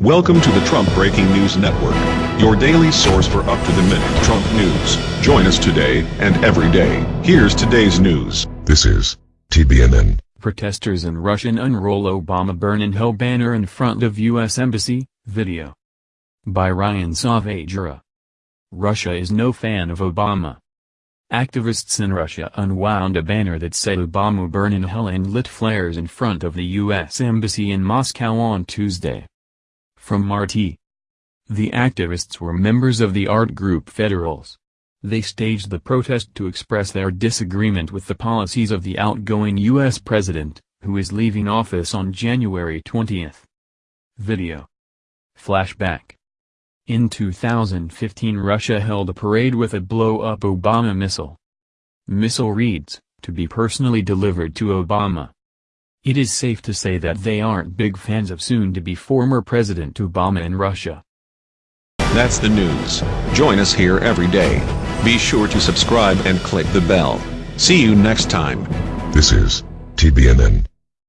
Welcome to the Trump Breaking News Network, your daily source for up-to-the-minute Trump news. Join us today and every day. Here's today's news. This is TBNN. Protesters in Russian unroll Obama burn in hell banner in front of U.S. Embassy, video. By Ryan Saavedra. Russia is no fan of Obama. Activists in Russia unwound a banner that said Obama burn in hell and lit flares in front of the U.S. Embassy in Moscow on Tuesday. From RT. The activists were members of the art group Federals. They staged the protest to express their disagreement with the policies of the outgoing U.S. president, who is leaving office on January 20. Video. Flashback. In 2015 Russia held a parade with a blow-up Obama missile. Missile reads, to be personally delivered to Obama. It is safe to say that they aren't big fans of soon-to-be former President Obama in Russia. That's the news. Join us here every day. Be sure to subscribe and click the bell. See you next time. This is TBNN.